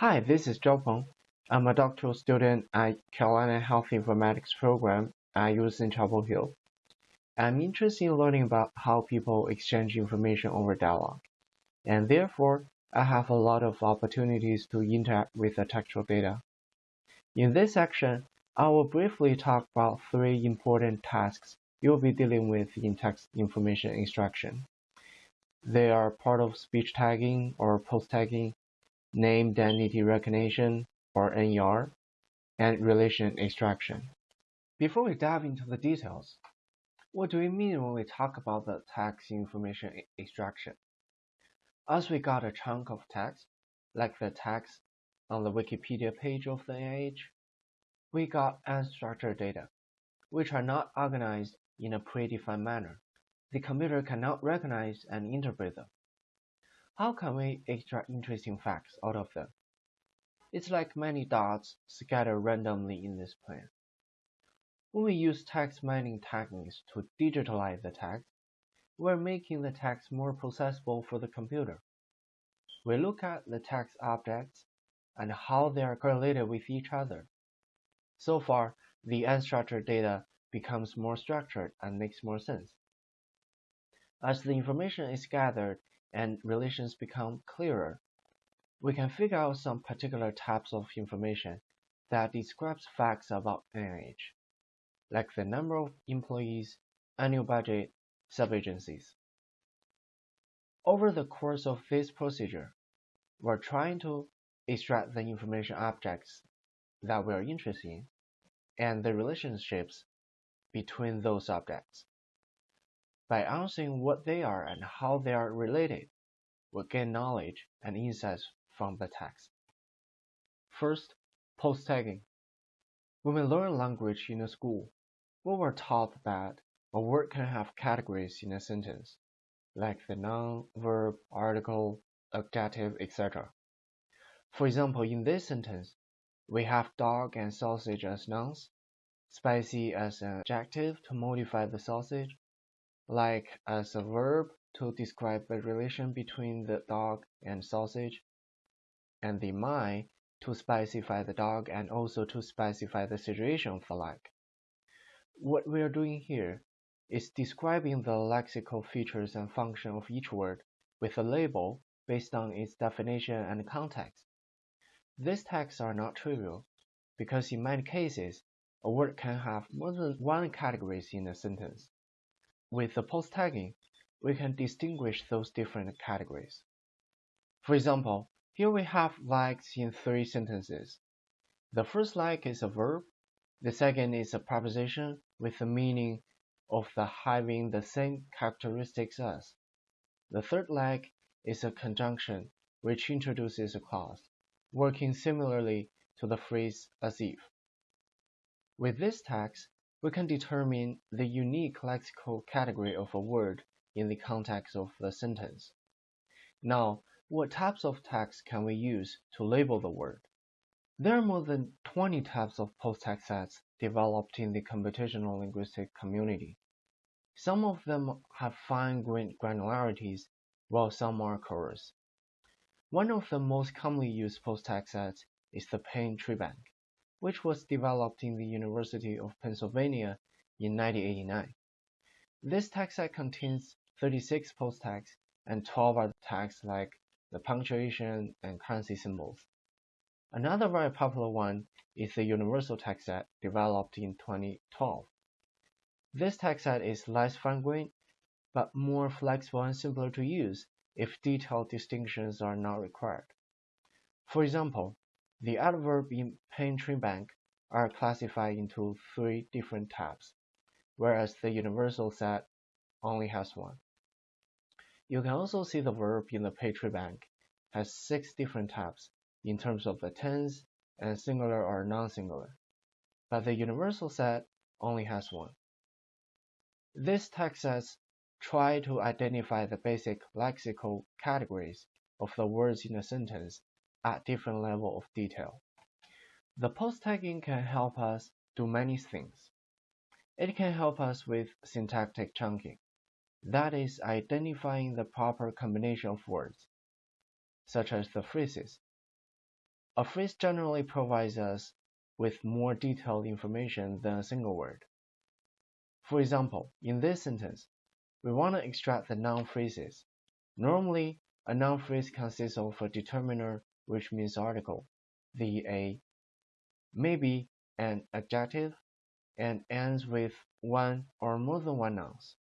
Hi, this is Zhao Peng. I'm a doctoral student at Carolina Health Informatics program at UC Chapel Hill. I'm interested in learning about how people exchange information over dialogue, and therefore I have a lot of opportunities to interact with the textual data. In this section, I will briefly talk about three important tasks you'll be dealing with in text information extraction. They are part of speech tagging or POS tagging name entity recognition or NER, and relation extraction. Before we dive into the details, what do we mean when we talk about the text information extraction? As we got a chunk of text, like the text on the Wikipedia page of the NIH, we got unstructured data, which are not organized in a predefined manner. The computer cannot recognize and interpret them. How can we extract interesting facts out of them? It's like many dots scattered randomly in this plan. When we use text mining techniques to digitalize the text, we're making the text more processable for the computer. We look at the text objects and how they are correlated with each other. So far, the unstructured data becomes more structured and makes more sense. As the information is gathered and relations become clearer, we can figure out some particular types of information that describes facts about NIH, like the number of employees, annual budget, sub-agencies. Over the course of this procedure, we're trying to extract the information objects that we're interested in and the relationships between those objects. By answering what they are and how they are related, we gain knowledge and insights from the text. First, POS-tagging. When we learn language in a school, we were taught that a word can have categories in a sentence, like the noun, verb, article, adjective, etc. For example, in this sentence, we have dog and sausage as nouns, spicy as an adjective to modify the sausage, like as a verb to describe the relation between the dog and sausage, and the my to specify the dog and also to specify the situation for like. What we are doing here is describing the lexical features and function of each word with a label based on its definition and context. These tags are not trivial because in many cases, a word can have more than one categories in a sentence. With the POS-tagging, we can distinguish those different categories. For example, here we have likes in three sentences. The first like is a verb, the second is a preposition with the meaning of the having the same characteristics as. The third like is a conjunction which introduces a clause, working similarly to the phrase as if. With this text, we can determine the unique lexical category of a word in the context of the sentence. Now, what types of text can we use to label the word? There are more than 20 types of POS tag sets developed in the computational linguistic community. Some of them have fine grained granularities, while some are coarse. One of the most commonly used POS tag sets is the Penn Treebank which was developed in the University of Pennsylvania in 1989. This tag set contains 36 POS tags and 12 other tags like the punctuation and currency symbols. Another very popular one is the Universal tag set developed in 2012. This tag set is less fine-grained, but more flexible and simpler to use if detailed distinctions are not required. For example, the adverb in Penn Treebank are classified into three different types, whereas the universal set only has one. You can also see the verb in the Penn Treebank has six different types in terms of the tense and singular or non-singular, but the universal set only has one. This text sets try to identify the basic lexical categories of the words in a sentence at different level of detail. The POS tagging can help us do many things. It can help us with syntactic chunking, that is identifying the proper combination of words, such as the phrases. A phrase generally provides us with more detailed information than a single word. For example, in this sentence, we want to extract the noun phrases. Normally, a noun phrase consists of a determiner, which means article, the a, maybe an adjective, and ends with one or more than one nouns.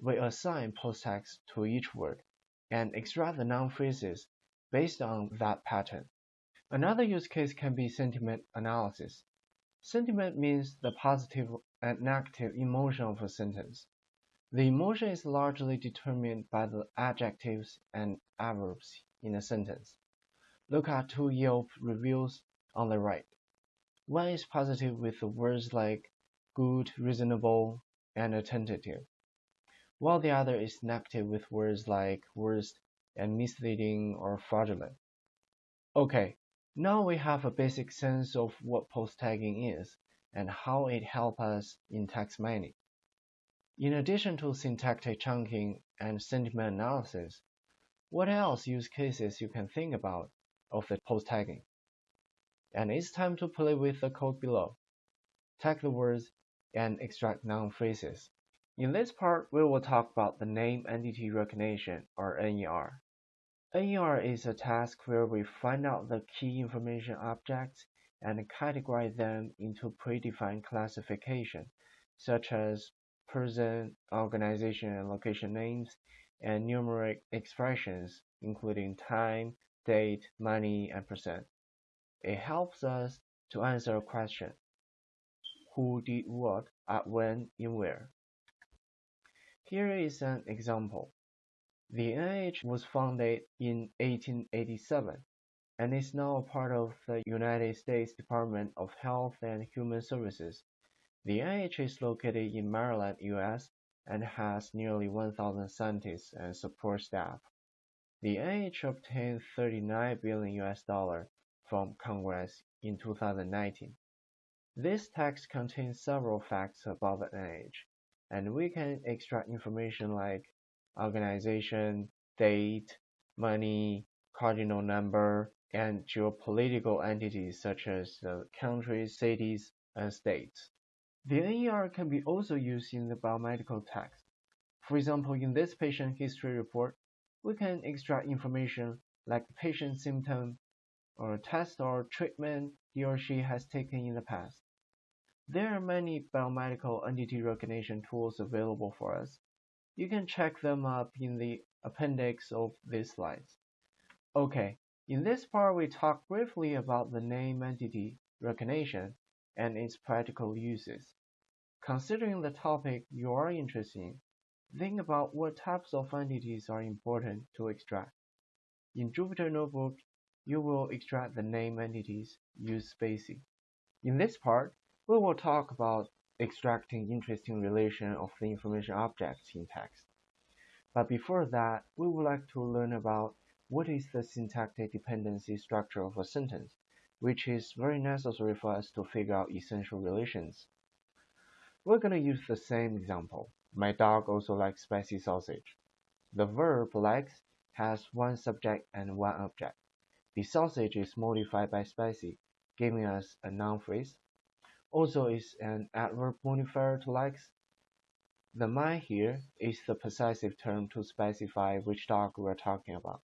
We assign POS tags to each word and extract the noun phrases based on that pattern. Another use case can be sentiment analysis. Sentiment means the positive and negative emotion of a sentence. The emotion is largely determined by the adjectives and adverbs in a sentence. Look at two Yelp reviews on the right. One is positive with words like good, reasonable, and attentive, while the other is negative with words like worst and misleading or fraudulent. Okay, now we have a basic sense of what POS-tagging is and how it helps us in text mining. In addition to syntactic chunking and sentiment analysis, what else use cases you can think about of the POS-tagging? And it's time to play with the code below. Tag the words and extract noun phrases. In this part, we will talk about the name entity recognition or NER. NER is a task where we find out the key information objects and categorize them into predefined classification, such as person, organization, and location names, and numeric expressions, including time, date, money, and percent. It helps us to answer a question. Who did what, at when, in where? Here is an example. The NIH was founded in 1887 and is now a part of the United States Department of Health and Human Services. The NIH is located in Maryland, US, and has nearly 1,000 scientists and support staff. The NIH obtained 39 billion US dollar from Congress in 2019. This text contains several facts about the NIH, and we can extract information like organization, date, money, cardinal number, and geopolitical entities such as the countries, cities, and states. The NER can be also used in the biomedical text. For example, in this patient history report, we can extract information like the patient's symptom or test or treatment he or she has taken in the past. There are many biomedical entity recognition tools available for us, you can check them up in the appendix of these slides. Okay, in this part we talk briefly about the name entity recognition and its practical uses. Considering the topic you are interested in, think about what types of entities are important to extract. In Jupyter Notebook, you will extract the name entities, use spaCy. In this part, we will talk about extracting interesting relation of the information objects in text. But before that, we would like to learn about what is the syntactic dependency structure of a sentence, which is very necessary for us to figure out essential relations. We're going to use the same example. My dog also likes spicy sausage. The verb likes has one subject and one object. The sausage is modified by spicy, giving us a noun phrase also is an adverb modifier to likes. The my here is the possessive term to specify which dog we're talking about.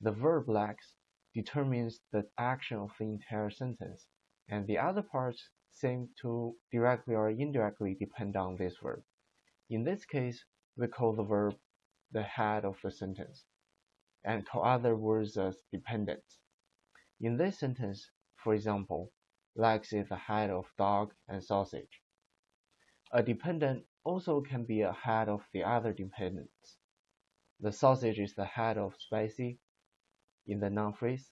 The verb likes determines the action of the entire sentence, and the other parts seem to directly or indirectly depend on this verb. In this case, we call the verb the head of the sentence, and call other words as dependents. In this sentence, for example, Legs is the head of dog and sausage. A dependent also can be a head of the other dependents. The sausage is the head of spicy in the noun phrase.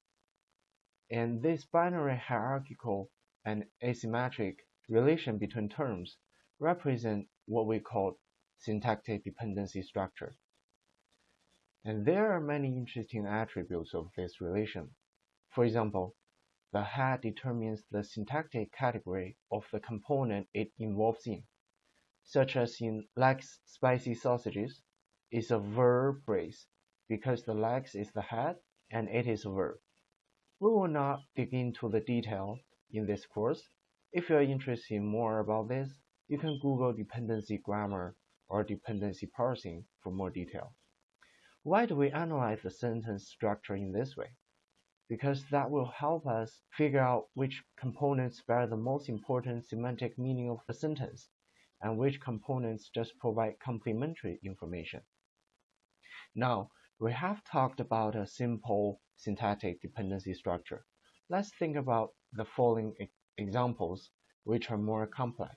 And this binary hierarchical and asymmetric relation between terms represent what we call syntactic dependency structure. And there are many interesting attributes of this relation. For example, the head determines the syntactic category of the component it involves in, such as in likes spicy sausages is a verb phrase because the likes is the head and it is a verb. We will not dig into the detail in this course. If you are interested in more about this, you can Google dependency grammar or dependency parsing for more detail. Why do we analyze the sentence structure in this way? Because that will help us figure out which components bear the most important semantic meaning of the sentence and which components just provide complementary information. Now, we have talked about a simple syntactic dependency structure. Let's think about the following examples, which are more complex.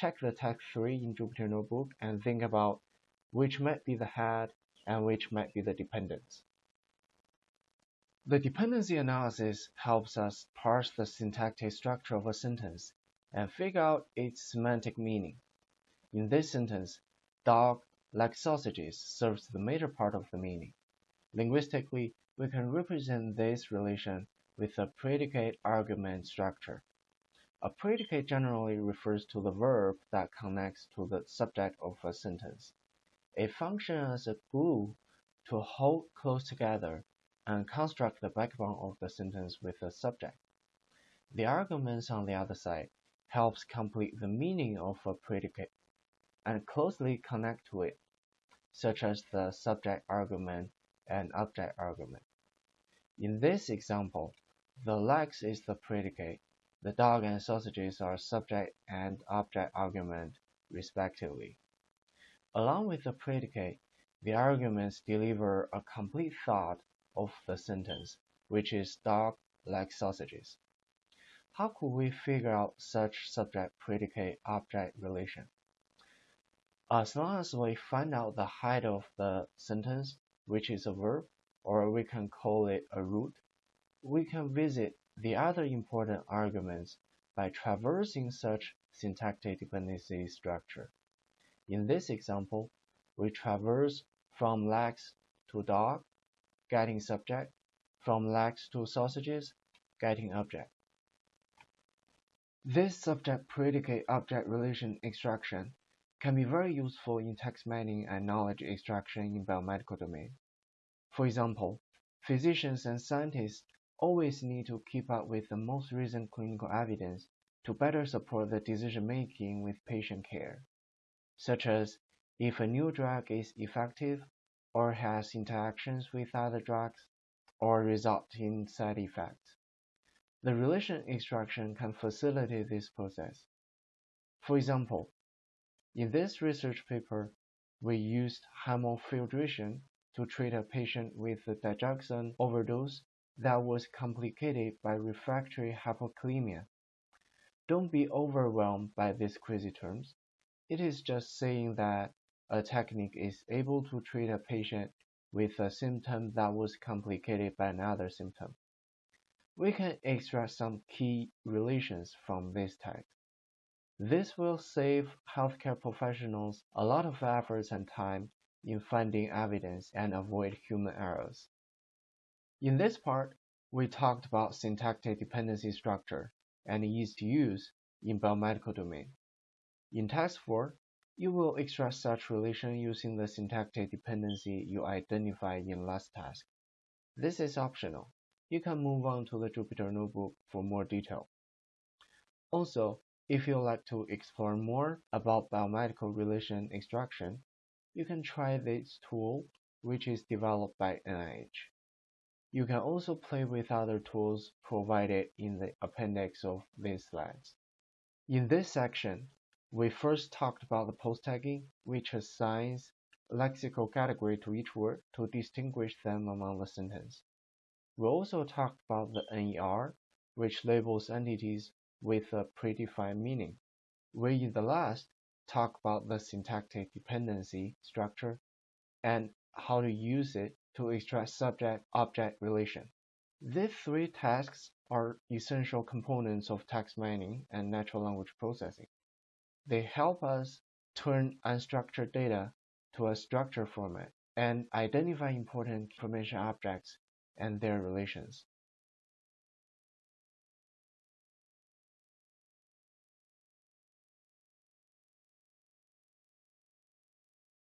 Check the text 3 in Jupyter Notebook and think about which might be the head and which might be the dependents. The dependency analysis helps us parse the syntactic structure of a sentence and figure out its semantic meaning. In this sentence, dog, like sausages, serves the major part of the meaning. Linguistically, we can represent this relation with a predicate argument structure. A predicate generally refers to the verb that connects to the subject of a sentence. It functions as a glue to hold close together and construct the backbone of the sentence with the subject. The arguments on the other side helps complete the meaning of a predicate and closely connect to it, such as the subject argument and object argument. In this example, the legs is the predicate, the dog and sausages are subject and object argument, respectively. Along with the predicate, the arguments deliver a complete thought of the sentence, which is dog like sausages. How could we figure out such subject-predicate-object relation? As long as we find out the height of the sentence, which is a verb, or we can call it a root, we can visit the other important arguments by traversing such syntactic dependency structure. In this example, we traverse from legs to dog, getting subject, from legs to sausages, getting object. This subject-predicate-object relation extraction can be very useful in text mining and knowledge extraction in biomedical domain. For example, physicians and scientists always need to keep up with the most recent clinical evidence to better support the decision-making with patient care, such as if a new drug is effective or has interactions with other drugs or result in side effects. The relation extraction can facilitate this process. For example, in this research paper, we used hemofiltration to treat a patient with a digoxin overdose that was complicated by refractory hypokalemia. Don't be overwhelmed by these crazy terms. It is just saying that a technique is able to treat a patient with a symptom that was complicated by another symptom. We can extract some key relations from this text. This will save healthcare professionals a lot of efforts and time in finding evidence and avoid human errors. In this part, we talked about syntactic dependency structure and ease to use in biomedical domain. In task 4, you will extract such relation using the syntactic dependency you identified in last task. This is optional you can move on to the Jupyter Notebook for more detail. Also, if you'd like to explore more about biomedical relation extraction, you can try this tool, which is developed by NIH. You can also play with other tools provided in the appendix of these slides. In this section, we first talked about the POS-tagging, which assigns lexical category to each word to distinguish them among the sentence. We also talked about the NER, which labels entities with a predefined meaning. We in the last talked about the syntactic dependency structure and how to use it to extract subject-object relation. These three tasks are essential components of text mining and natural language processing. They help us turn unstructured data to a structured format and identify important information objects and their relations.